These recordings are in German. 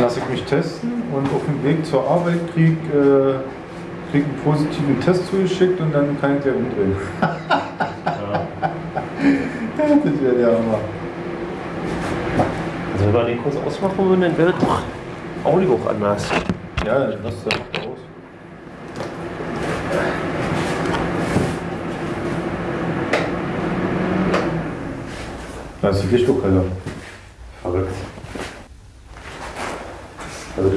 lasse ich mich testen und auf dem Weg zur Arbeit krieg, äh, krieg einen positiven Test zugeschickt und dann kann ich der umdrehen. das wäre der Hammer. Also wenn wir den kurz ausmachen würden, dann wäre doch auch nicht auch anders. Ja, dann lass das doch aus. Da ist die. Verrückt.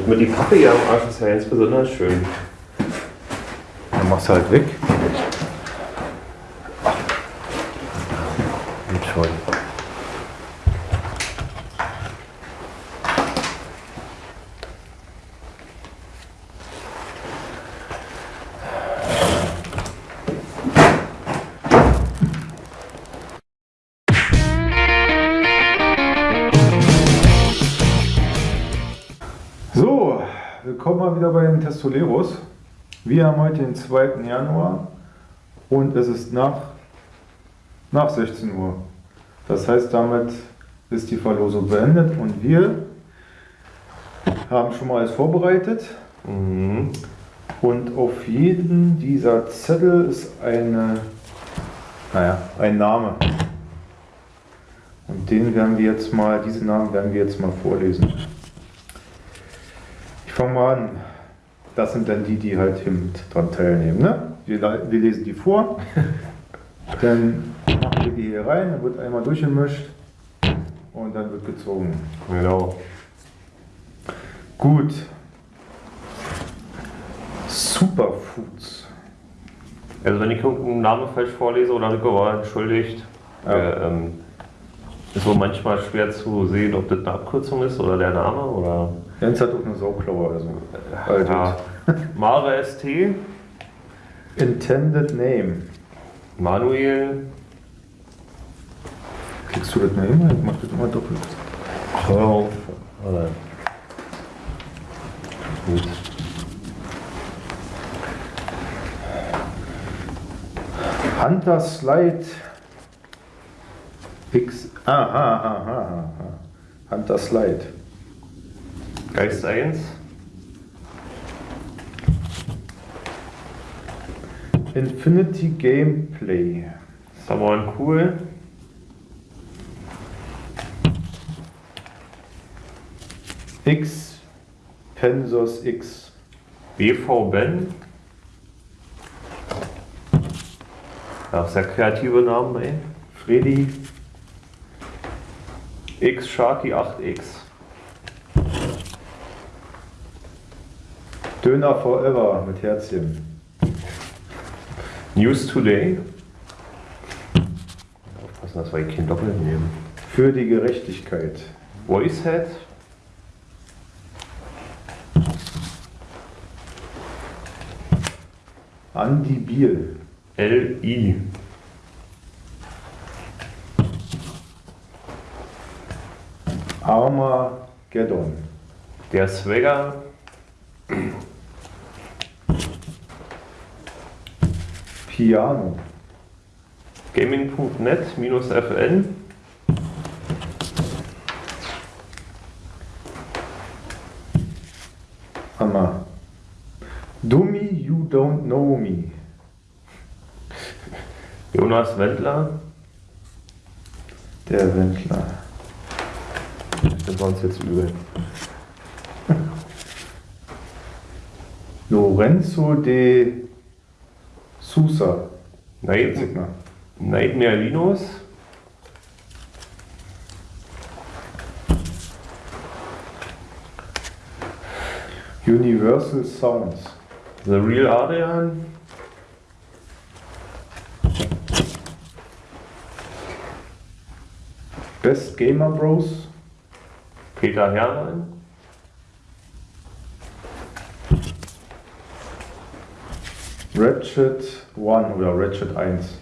Mit die Pappe hier am Arsch ist ja ganz besonders schön. Dann machst du halt weg. Geht schon. Willkommen mal wieder bei den Testoleros. Wir haben heute den 2. Januar und es ist nach, nach 16 Uhr. Das heißt, damit ist die Verlosung beendet und wir haben schon mal alles vorbereitet. Mhm. Und auf jedem dieser Zettel ist eine, naja, ein Name. Und den werden wir jetzt mal, diese Namen werden wir jetzt mal vorlesen. Fange mal an. Das sind dann die, die halt hier mit dran teilnehmen. Ne? Wir, wir lesen die vor, dann machen wir die hier rein, dann wird einmal durchgemischt und dann wird gezogen. Genau. Gut. Superfoods. Also wenn ich irgendeinen Namen falsch vorlese oder Rico war entschuldigt, Ja. äh, ähm, ist so manchmal schwer zu sehen, ob das eine Abkürzung ist oder der Name oder Jens hat auch eine Sauklaue oder so. Also, ja. Mare ST, Intended Name. Manuel, Kriegst du das mal hin? Ich mach das immer doppelt. Hör oder gut. Hunter Slide X. Aha, aha, aha. Hunter Slide. Geist 1, Infinity Gameplay. Samuel Cool, X. Pensos X. BV Ben. Ja, sehr kreative Namen, ey. Freddy. X Sharky 8X. Döner Forever mit Herzchen. News Today. Aufpassen, dass wir hier kein Doppel nehmen. Für die Gerechtigkeit. Voicehead. Andy Biel. LI. Armageddon. Der Swagger. Piano. Gaming.net minus FN. Hammer. Dummy, you don't know me. Jonas Wendler. Der Wendler. Das war uns jetzt übel. Lorenzo de Sigma. Nightmare Linus. Universal Sounds. The Real Adrian. Best Gamer Bros. Peter Herrmann. Ratchet 1 oder Ratchet 1.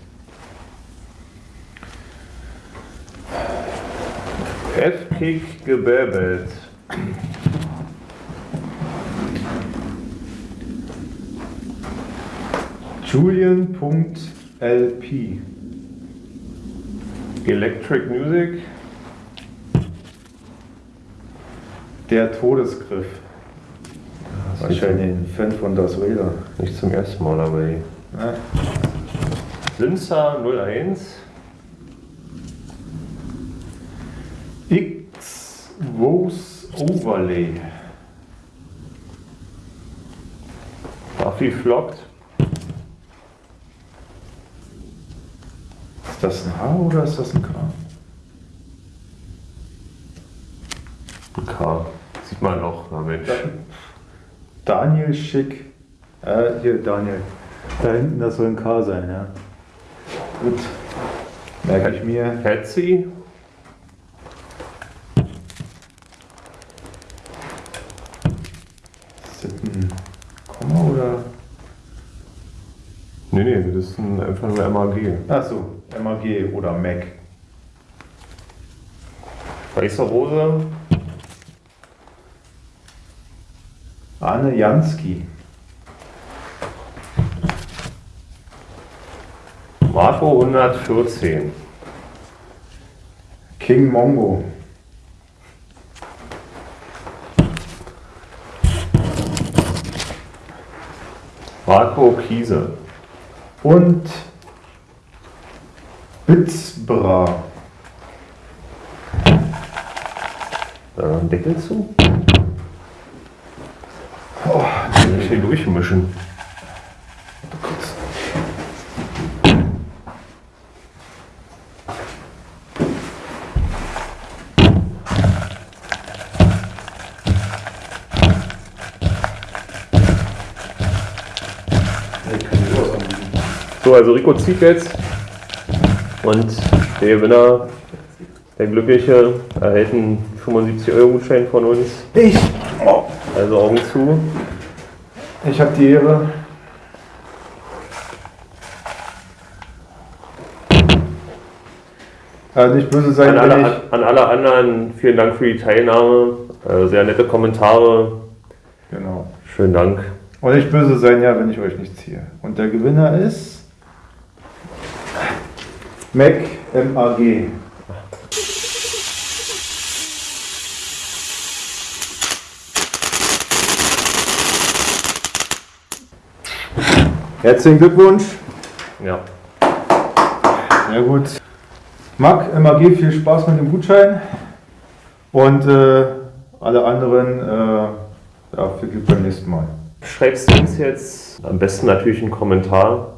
F-Kick gebäbelt. Julian.lp. Electric Music. Der Todesgriff. Wahrscheinlich ein Fan von Darth Vader. Nicht zum ersten Mal dabei. Ja. Linzer 01. X Rose Overlay. Buffy flockt. Ist das ein H oder ist das ein K? Ein K. Sieht man noch, na Mensch. Daniel Schick. Äh, hier, Daniel. Da hinten, das soll ein K sein, ja. Gut. Merke ich mir. Patsy. Ist das ein Komma oder? Nee, nee, das ist ein, einfach nur MAG. Achso, MAG oder Mac. Weiße Rose. Arne Jansky. Marco 114. King Mongo. Marco Kiese. Und Bitzbra. Äh, einen Deckel zu? Oh, Nicht hier durchmischen. So, also Rico zieht jetzt und der Gewinner, der Glückliche, erhält einen 75-Euro-Gutschein von uns. ich. Also Augen zu. Ich habe die Ehre. Äh, nicht böse sein, An alle, an alle anderen vielen Dank für die Teilnahme. Äh, Sehr nette Kommentare. Genau. Schönen Dank. Und nicht böse sein, ja, wenn ich euch nicht ziehe. Und der Gewinner ist. Mac MAG. Herzlichen Glückwunsch. Ja. Sehr gut. Marc, MAG, viel Spaß mit dem Gutschein. Und äh, alle anderen, äh, ja, viel Glück beim nächsten Mal. Schreibst du uns jetzt am besten natürlich einen Kommentar,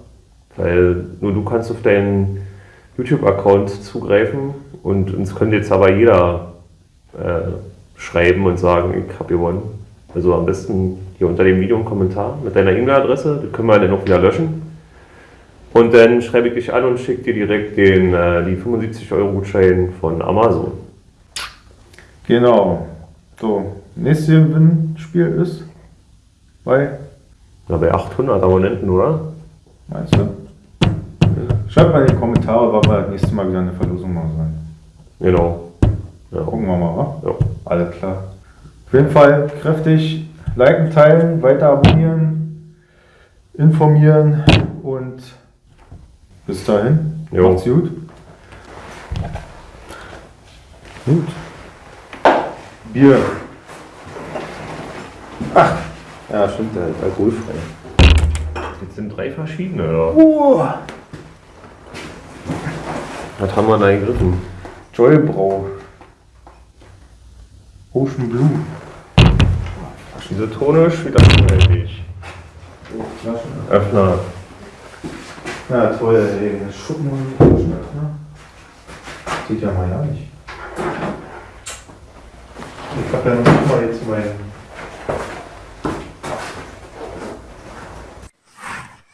weil nur du kannst auf deinen YouTube-Account zugreifen und uns könnte jetzt aber jeder äh, schreiben und sagen, ich habe gewonnen. Also am besten hier unter dem Video einen Kommentar mit deiner E-Mail-Adresse, das können wir dann auch wieder löschen. Und dann schreibe ich dich an und schicke dir direkt den, äh, die 75 Euro Gutschein von Amazon. Genau. So, nächstes Gewinnspiel ist bei, Na, bei 800 Abonnenten, oder? meinst du? Schreibt mal in die Kommentare, wann wir das nächste Mal wieder eine Verlosung machen sollen. Genau. Ja. Gucken wir mal, wa? Ja. Alles klar. Auf jeden Fall kräftig liken, teilen, weiter abonnieren, informieren und bis dahin. Jo. Macht's gut. Gut. Bier. Ach, ja, stimmt, der ist alkoholfrei. Jetzt sind drei verschiedene, oder? Oh, Was haben wir da gegriffen? Joybrau. Ocean Blue. Isotonisch, widerstandsfähig. Oh, Flaschen. Öffner. Ja, toll, ey. Das Schuppen und Flaschenöffner. Geht ja mal ja nicht. Ich hab ja noch mal jetzt mein.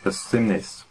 Bis demnächst.